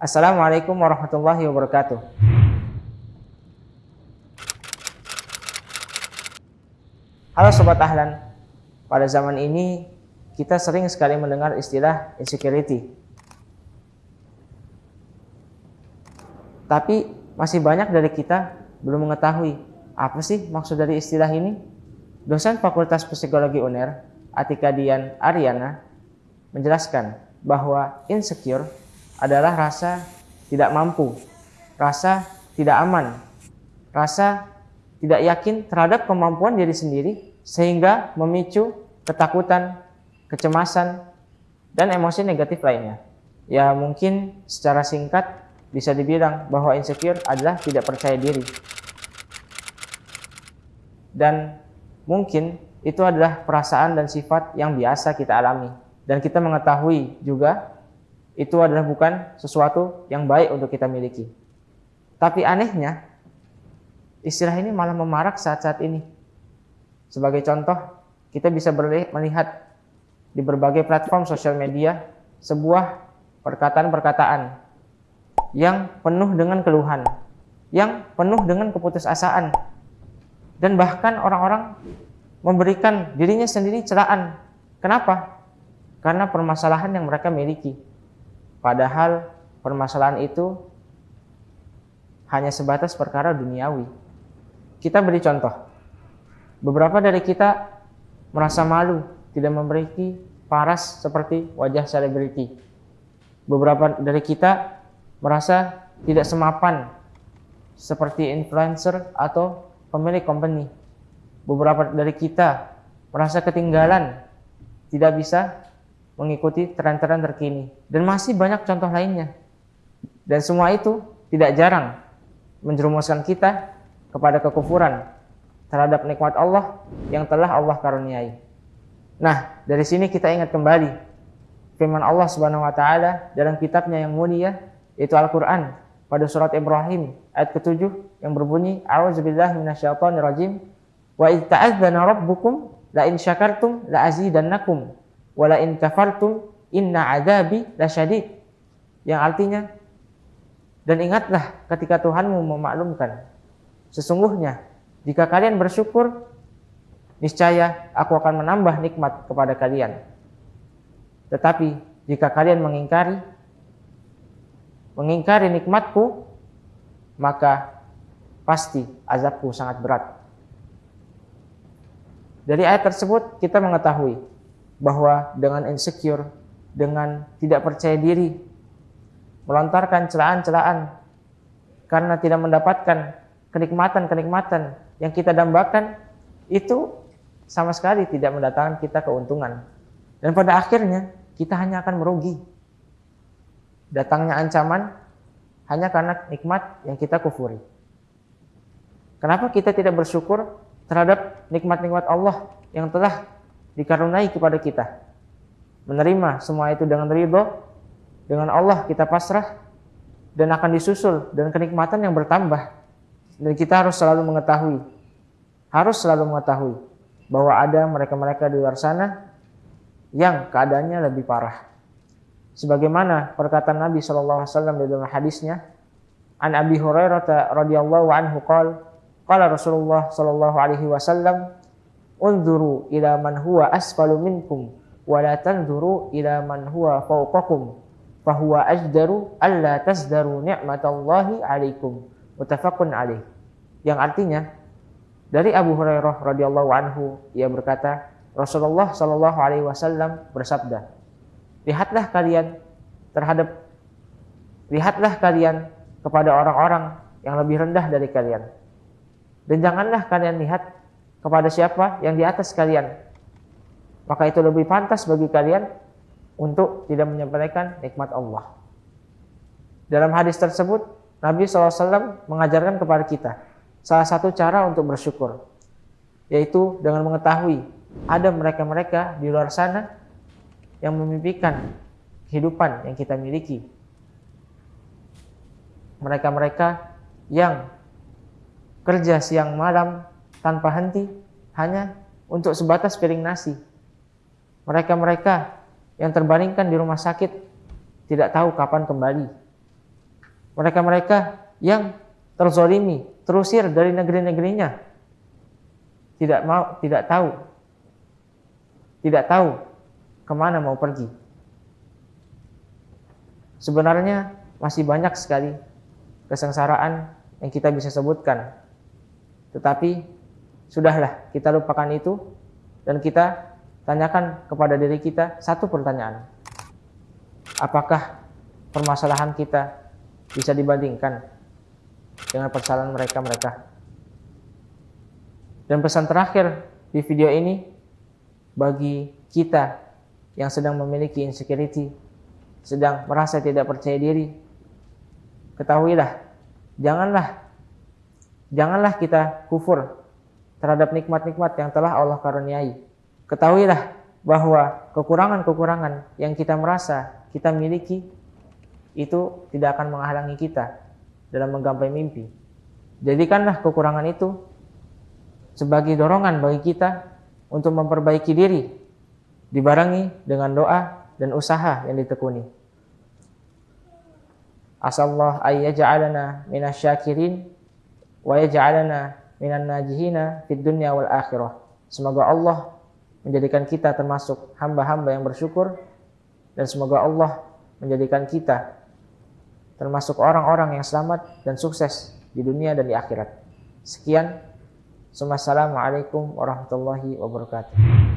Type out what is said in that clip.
Assalamualaikum warahmatullahi wabarakatuh. Halo Sobat Ahlan, pada zaman ini kita sering sekali mendengar istilah insecurity. Tapi masih banyak dari kita belum mengetahui apa sih maksud dari istilah ini. Dosen Fakultas Psikologi UNER, Atika Dian Ariana, menjelaskan bahwa insecure adalah rasa tidak mampu, rasa tidak aman, rasa tidak yakin terhadap kemampuan diri sendiri sehingga memicu ketakutan, kecemasan, dan emosi negatif lainnya. Ya mungkin secara singkat bisa dibilang bahwa insecure adalah tidak percaya diri. Dan mungkin itu adalah perasaan dan sifat yang biasa kita alami. Dan kita mengetahui juga itu adalah bukan sesuatu yang baik untuk kita miliki. Tapi anehnya, istilah ini malah memarak saat-saat ini sebagai contoh, kita bisa melihat di berbagai platform sosial media sebuah perkataan-perkataan yang penuh dengan keluhan, yang penuh dengan keputusasaan, dan bahkan orang-orang memberikan dirinya sendiri celaan. Kenapa? Karena permasalahan yang mereka miliki. Padahal permasalahan itu hanya sebatas perkara duniawi. Kita beri contoh. Beberapa dari kita merasa malu tidak memiliki paras seperti wajah selebriti. Beberapa dari kita merasa tidak semapan seperti influencer atau pemilik company. Beberapa dari kita merasa ketinggalan, tidak bisa mengikuti tren-tren terkini. Dan masih banyak contoh lainnya. Dan semua itu tidak jarang menjerumuskan kita kepada kekufuran terhadap nikmat Allah yang telah Allah karuniai. Nah, dari sini kita ingat kembali firman Allah Subhanahu wa taala dalam kitabnya yang mulia yaitu Al-Qur'an pada surat Ibrahim ayat ke-7 yang berbunyi A'udzubillahi minasyaitonirrajim wa id rabbukum la in syakartum la azidannakum wa la in kafartum inna adzabi lasyadid yang artinya dan ingatlah ketika Tuhanmu memaklumkan sesungguhnya jika kalian bersyukur, niscaya aku akan menambah nikmat kepada kalian. Tetapi jika kalian mengingkari, mengingkari nikmatku, maka pasti azabku sangat berat. Dari ayat tersebut kita mengetahui bahwa dengan insecure, dengan tidak percaya diri, melontarkan celaan-celaan karena tidak mendapatkan kenikmatan-kenikmatan yang kita dambakan itu sama sekali tidak mendatangkan kita keuntungan. Dan pada akhirnya kita hanya akan merugi. Datangnya ancaman hanya karena nikmat yang kita kufuri. Kenapa kita tidak bersyukur terhadap nikmat-nikmat Allah yang telah dikarunai kepada kita? Menerima semua itu dengan ridho, dengan Allah kita pasrah, dan akan disusul dengan kenikmatan yang bertambah dan kita harus selalu mengetahui, harus selalu mengetahui bahwa ada mereka-mereka di luar sana yang keadaannya lebih parah. Sebagaimana perkataan Nabi SAW di dalam hadisnya, An Abi Hurairah radhiyallahu anhu qala qala Rasulullah sallallahu alaihi wasallam unzuru ila man huwa asfalu minkum wa la tanzuru ila man huwa fawqakum fahuwa ajdaru alla tasdaru ni'matallahi alaikum Mutafakun alaih. Yang artinya dari Abu Hurairah radhiyallahu anhu ia berkata, Rasulullah shallallahu alaihi wasallam bersabda, "Lihatlah kalian terhadap lihatlah kalian kepada orang-orang yang lebih rendah dari kalian. Dan janganlah kalian lihat kepada siapa yang di atas kalian. Maka itu lebih pantas bagi kalian untuk tidak menyampaikan nikmat Allah." Dalam hadis tersebut Nabi SAW mengajarkan kepada kita salah satu cara untuk bersyukur, yaitu dengan mengetahui ada mereka-mereka di luar sana yang memimpikan kehidupan yang kita miliki. Mereka-mereka yang kerja siang malam tanpa henti hanya untuk sebatas piring nasi. Mereka-mereka yang terbaringkan di rumah sakit tidak tahu kapan kembali mereka-mereka yang terzolimi, terusir dari negeri-negerinya, tidak mau, tidak tahu, tidak tahu ke mana mau pergi. Sebenarnya masih banyak sekali kesengsaraan yang kita bisa sebutkan, tetapi sudahlah kita lupakan itu dan kita tanyakan kepada diri kita satu pertanyaan. Apakah permasalahan kita bisa dibandingkan dengan permasalahan mereka-mereka? Dan pesan terakhir di video ini bagi kita yang sedang memiliki insecurity, sedang merasa tidak percaya diri, ketahuilah, janganlah janganlah kita kufur terhadap nikmat-nikmat yang telah Allah karuniai. Ketahuilah bahwa kekurangan-kekurangan yang kita merasa kita miliki itu tidak akan menghalangi kita dalam menggapai mimpi. Jadikanlah kekurangan itu sebagai dorongan bagi kita untuk memperbaiki diri, dibarengi dengan doa dan usaha yang ditekuni. Asallah ayyaj'alana minasyakirin wa yaj'alana minan najihina fid dunya wal akhirah. Semoga Allah menjadikan kita termasuk hamba-hamba yang bersyukur dan semoga Allah menjadikan kita termasuk orang-orang yang selamat dan sukses di dunia dan di akhirat. Sekian Assalamualaikum warahmatullahi wabarakatuh.